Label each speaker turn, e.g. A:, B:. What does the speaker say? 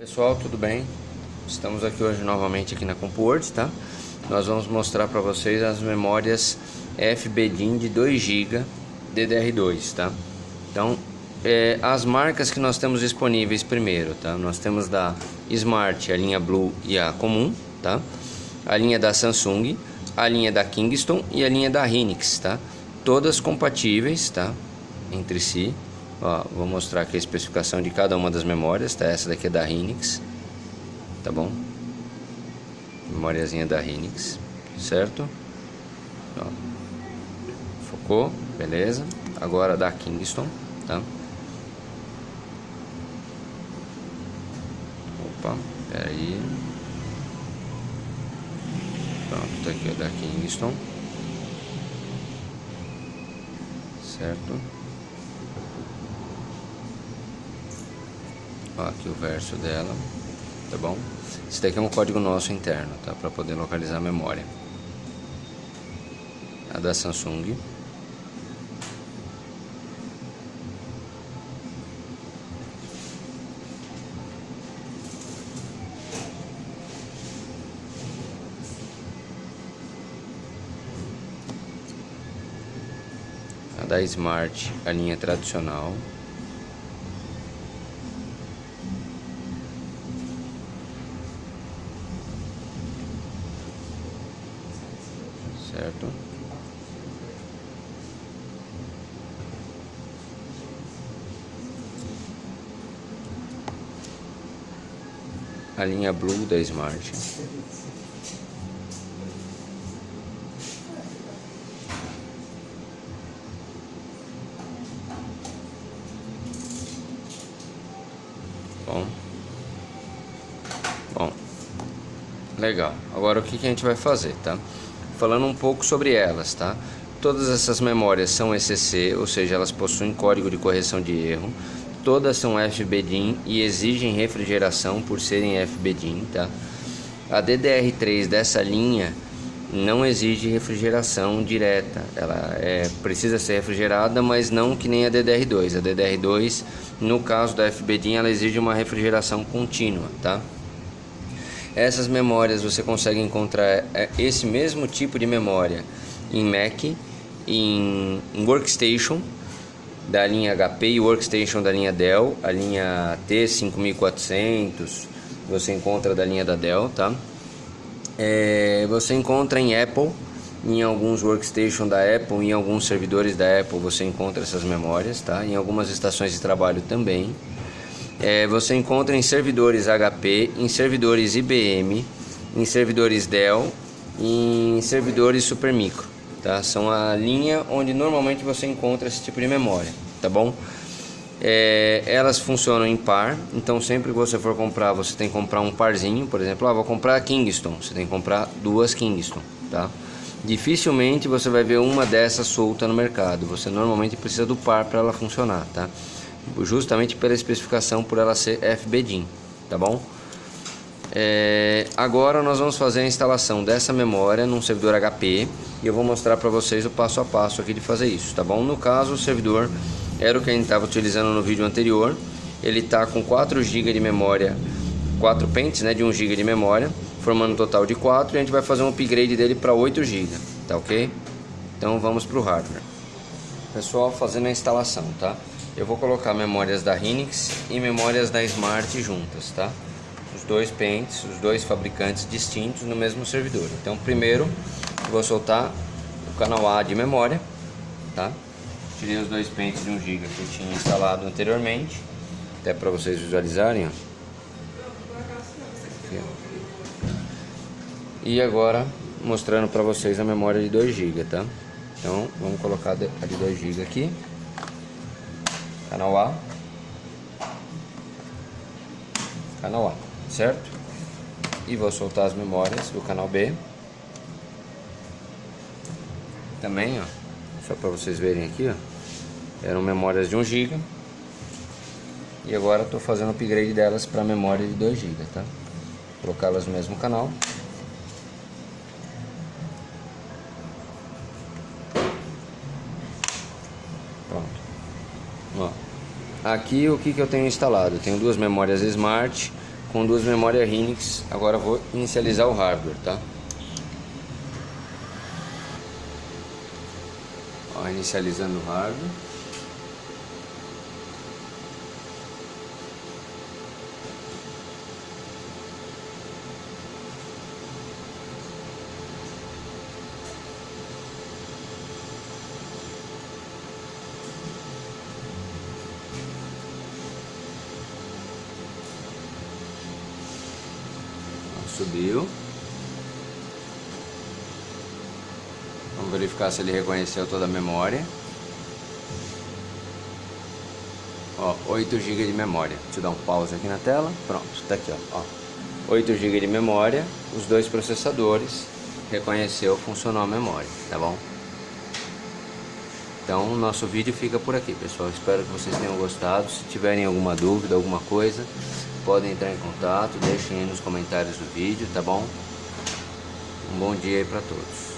A: Pessoal, tudo bem? Estamos aqui hoje novamente aqui na CompuWords, tá? Nós vamos mostrar para vocês as memórias FBDIN de 2 GB DDR2, tá? Então, é, as marcas que nós temos disponíveis primeiro, tá? Nós temos da Smart, a linha Blue e a comum, tá? A linha da Samsung, a linha da Kingston e a linha da Hynix, tá? Todas compatíveis, tá? Entre si, Ó, vou mostrar aqui a especificação de cada uma das memórias, tá? Essa daqui é da Hynix, tá bom? Memóriazinha da Hynix, certo? Ó, focou, beleza? Agora da Kingston, tá? Opa, peraí. Pronto, tá aqui a da Kingston. Certo? Aqui o verso dela, tá bom? Esse daqui é um código nosso interno, tá? Para poder localizar a memória. A da Samsung. A da Smart, a linha tradicional. Certo? A linha Blue da Smart. Bom. Bom. Legal. Agora o que, que a gente vai fazer, tá? Falando um pouco sobre elas, tá? Todas essas memórias são ECC, ou seja, elas possuem código de correção de erro. Todas são FBDIN e exigem refrigeração por serem FBDIN, tá? A DDR3 dessa linha não exige refrigeração direta, ela é, precisa ser refrigerada, mas não que nem a DDR2. A DDR2, no caso da FBDIN, ela exige uma refrigeração contínua, tá? Essas memórias você consegue encontrar é, esse mesmo tipo de memória em Mac, em, Workstation da linha HP e Workstation da linha Dell, a linha T5400 você encontra da linha da Dell, tá? É, você encontra em Apple, em alguns workstation da Apple, em alguns servidores da Apple você encontra essas memórias, tá? Em algumas estações de trabalho também é, você encontra em servidores HP, em servidores IBM, em servidores Dell, em servidores Supermicro. Tá? São a linha onde normalmente você encontra esse tipo de memória, tá bom? É, elas funcionam em par, então sempre que você for comprar, você tem que comprar um parzinho, por exemplo, ah, vou comprar Kingston, você tem que comprar duas Kingston, tá? Dificilmente você vai ver uma dessas solta no mercado, você normalmente precisa do par para ela funcionar, tá? Justamente pela especificação por ela ser FBDIN, tá bom? É, agora nós vamos fazer a instalação dessa memória num servidor HP e eu vou mostrar para vocês o passo a passo aqui de fazer isso, tá bom? No caso o servidor era o que a gente estava utilizando no vídeo anterior, ele está com 4 GB de memória, 4 pentes né, de 1 GB de memória, formando um total de 4 e a gente vai fazer um upgrade dele para 8 GB, tá ok? Então vamos para o hardware. Pessoal, fazendo a instalação, tá? Eu vou colocar memórias da Hynix e memórias da Smart juntas, tá? Os dois pentes, os dois fabricantes distintos no mesmo servidor. Então, primeiro, vou soltar o canal A de memória, tá? Tirei os dois pentes de 1 GB que eu tinha instalado anteriormente, até para vocês visualizarem, ó. E agora, mostrando para vocês a memória de 2 GB, tá? Então, vamos colocar a de 2 GB aqui canal A, canal A, certo? E vou soltar as memórias do canal B. Também, ó, só para vocês verem aqui, ó, eram memórias de 1 GB. E agora estou fazendo upgrade delas para memória de 2 GB, tá? Colocá-las no mesmo canal. Aqui o que, que eu tenho instalado? Eu tenho duas memórias Smart, com duas memórias Hynix. Agora vou inicializar o hardware, tá? Ó, inicializando o hardware. Subiu. Vamos verificar se ele reconheceu toda a memória. Ó, 8 GB de memória. Deixa eu dar um pause aqui na tela. Pronto, tá aqui, ó. ó. 8 GB de memória, os dois processadores, reconheceu, funcionou a memória, tá bom? Então, nosso vídeo fica por aqui, pessoal. Espero que vocês tenham gostado. Se tiverem alguma dúvida, alguma coisa, podem entrar em contato, deixem aí nos comentários do vídeo, tá bom? Um bom dia aí para todos.